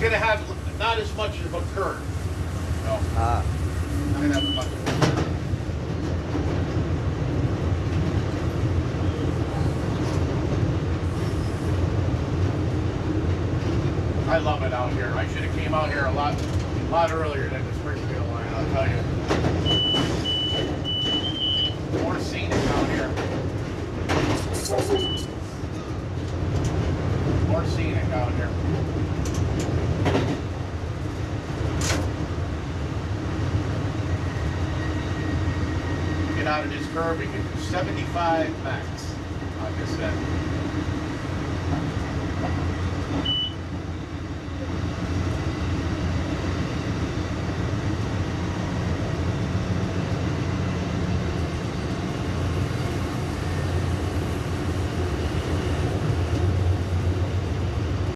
gonna have not as much of a curve. No, Ah, not gonna have as much of a curve. I love it out here. I should have came out here a lot, a lot earlier than the Springfield line, I'll tell you. More scenic out here. More scenic out here. Out of this curve, we can do 75 max, like I said.